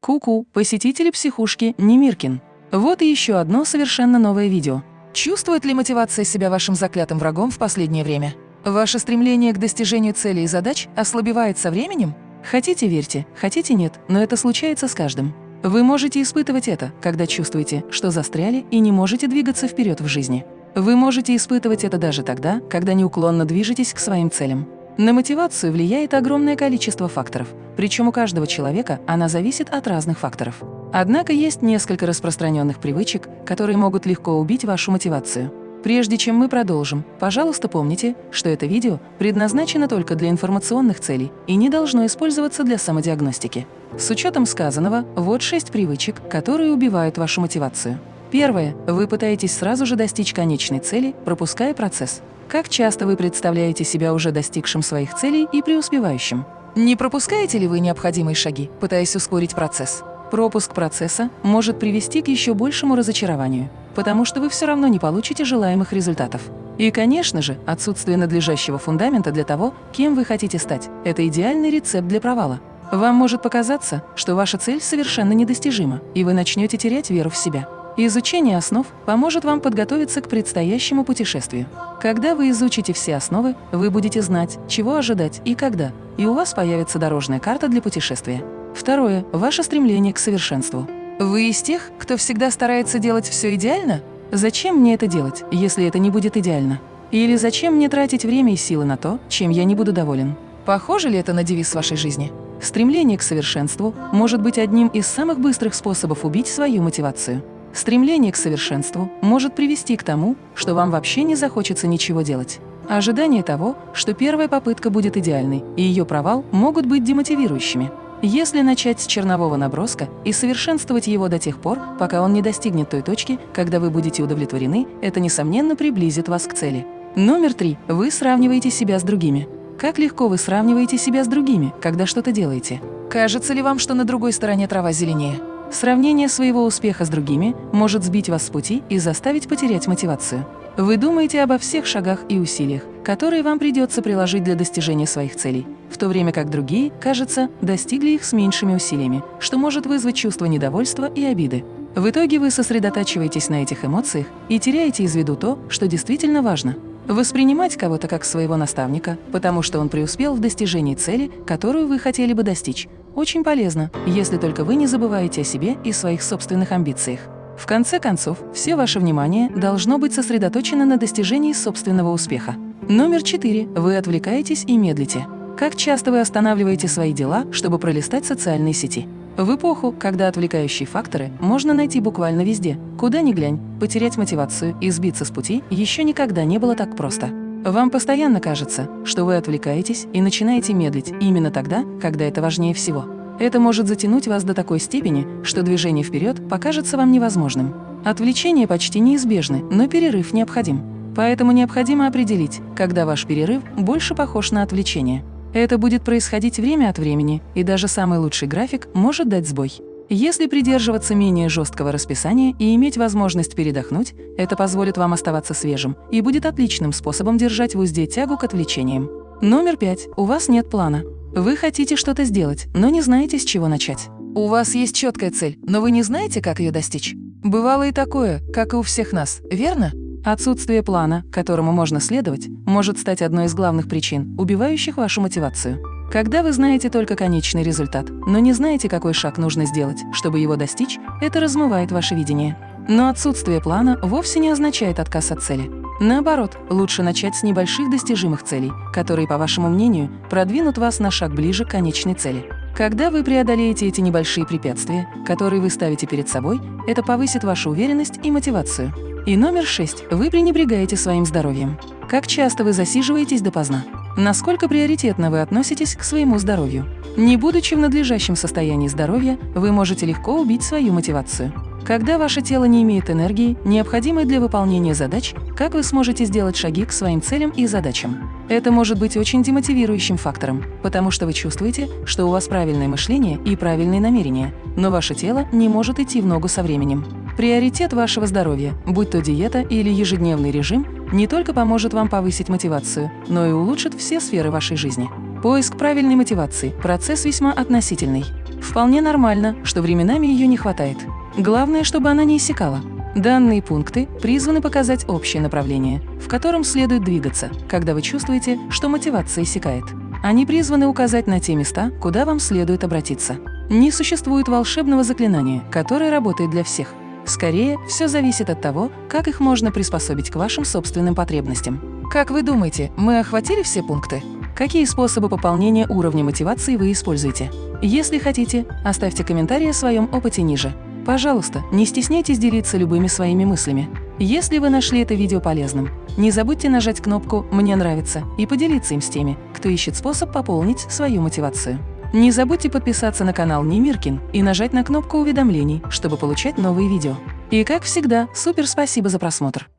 Ку-ку, посетители психушки Немиркин. Вот и еще одно совершенно новое видео. Чувствует ли мотивация себя вашим заклятым врагом в последнее время? Ваше стремление к достижению целей и задач ослабевает со временем? Хотите – верьте, хотите – нет, но это случается с каждым. Вы можете испытывать это, когда чувствуете, что застряли и не можете двигаться вперед в жизни. Вы можете испытывать это даже тогда, когда неуклонно движетесь к своим целям. На мотивацию влияет огромное количество факторов, причем у каждого человека она зависит от разных факторов. Однако есть несколько распространенных привычек, которые могут легко убить вашу мотивацию. Прежде чем мы продолжим, пожалуйста, помните, что это видео предназначено только для информационных целей и не должно использоваться для самодиагностики. С учетом сказанного, вот шесть привычек, которые убивают вашу мотивацию. Первое. Вы пытаетесь сразу же достичь конечной цели, пропуская процесс. Как часто вы представляете себя уже достигшим своих целей и преуспевающим? Не пропускаете ли вы необходимые шаги, пытаясь ускорить процесс? Пропуск процесса может привести к еще большему разочарованию, потому что вы все равно не получите желаемых результатов. И, конечно же, отсутствие надлежащего фундамента для того, кем вы хотите стать – это идеальный рецепт для провала. Вам может показаться, что ваша цель совершенно недостижима, и вы начнете терять веру в себя. Изучение основ поможет вам подготовиться к предстоящему путешествию. Когда вы изучите все основы, вы будете знать, чего ожидать и когда, и у вас появится дорожная карта для путешествия. Второе – ваше стремление к совершенству. Вы из тех, кто всегда старается делать все идеально? Зачем мне это делать, если это не будет идеально? Или зачем мне тратить время и силы на то, чем я не буду доволен? Похоже ли это на девиз вашей жизни? Стремление к совершенству может быть одним из самых быстрых способов убить свою мотивацию. Стремление к совершенству может привести к тому, что вам вообще не захочется ничего делать. Ожидание того, что первая попытка будет идеальной, и ее провал могут быть демотивирующими. Если начать с чернового наброска и совершенствовать его до тех пор, пока он не достигнет той точки, когда вы будете удовлетворены, это, несомненно, приблизит вас к цели. Номер три. Вы сравниваете себя с другими. Как легко вы сравниваете себя с другими, когда что-то делаете? Кажется ли вам, что на другой стороне трава зеленее? Сравнение своего успеха с другими может сбить вас с пути и заставить потерять мотивацию. Вы думаете обо всех шагах и усилиях, которые вам придется приложить для достижения своих целей, в то время как другие, кажется, достигли их с меньшими усилиями, что может вызвать чувство недовольства и обиды. В итоге вы сосредотачиваетесь на этих эмоциях и теряете из виду то, что действительно важно. Воспринимать кого-то как своего наставника, потому что он преуспел в достижении цели, которую вы хотели бы достичь, очень полезно, если только вы не забываете о себе и своих собственных амбициях. В конце концов, все ваше внимание должно быть сосредоточено на достижении собственного успеха. Номер четыре. Вы отвлекаетесь и медлите. Как часто вы останавливаете свои дела, чтобы пролистать социальные сети? В эпоху, когда отвлекающие факторы можно найти буквально везде, куда ни глянь, потерять мотивацию и сбиться с пути еще никогда не было так просто. Вам постоянно кажется, что вы отвлекаетесь и начинаете медлить именно тогда, когда это важнее всего. Это может затянуть вас до такой степени, что движение вперед покажется вам невозможным. Отвлечения почти неизбежны, но перерыв необходим. Поэтому необходимо определить, когда ваш перерыв больше похож на отвлечение. Это будет происходить время от времени, и даже самый лучший график может дать сбой. Если придерживаться менее жесткого расписания и иметь возможность передохнуть, это позволит вам оставаться свежим и будет отличным способом держать в узде тягу к отвлечениям. Номер пять. У вас нет плана. Вы хотите что-то сделать, но не знаете, с чего начать. У вас есть четкая цель, но вы не знаете, как ее достичь. Бывало и такое, как и у всех нас, верно? Отсутствие плана, которому можно следовать, может стать одной из главных причин, убивающих вашу мотивацию. Когда вы знаете только конечный результат, но не знаете, какой шаг нужно сделать, чтобы его достичь, это размывает ваше видение. Но отсутствие плана вовсе не означает отказ от цели. Наоборот, лучше начать с небольших достижимых целей, которые, по вашему мнению, продвинут вас на шаг ближе к конечной цели. Когда вы преодолеете эти небольшие препятствия, которые вы ставите перед собой, это повысит вашу уверенность и мотивацию. И номер шесть. Вы пренебрегаете своим здоровьем. Как часто вы засиживаетесь допоздна? Насколько приоритетно вы относитесь к своему здоровью? Не будучи в надлежащем состоянии здоровья, вы можете легко убить свою мотивацию. Когда ваше тело не имеет энергии, необходимой для выполнения задач, как вы сможете сделать шаги к своим целям и задачам? Это может быть очень демотивирующим фактором, потому что вы чувствуете, что у вас правильное мышление и правильные намерения, но ваше тело не может идти в ногу со временем. Приоритет вашего здоровья, будь то диета или ежедневный режим, не только поможет вам повысить мотивацию, но и улучшит все сферы вашей жизни. Поиск правильной мотивации – процесс весьма относительный. Вполне нормально, что временами ее не хватает. Главное, чтобы она не иссякала. Данные пункты призваны показать общее направление, в котором следует двигаться, когда вы чувствуете, что мотивация иссякает. Они призваны указать на те места, куда вам следует обратиться. Не существует волшебного заклинания, которое работает для всех. Скорее, все зависит от того, как их можно приспособить к вашим собственным потребностям. Как вы думаете, мы охватили все пункты? Какие способы пополнения уровня мотивации вы используете? Если хотите, оставьте комментарий о своем опыте ниже. Пожалуйста, не стесняйтесь делиться любыми своими мыслями. Если вы нашли это видео полезным, не забудьте нажать кнопку «Мне нравится» и поделиться им с теми, кто ищет способ пополнить свою мотивацию. Не забудьте подписаться на канал Немиркин и нажать на кнопку уведомлений, чтобы получать новые видео. И как всегда, супер спасибо за просмотр!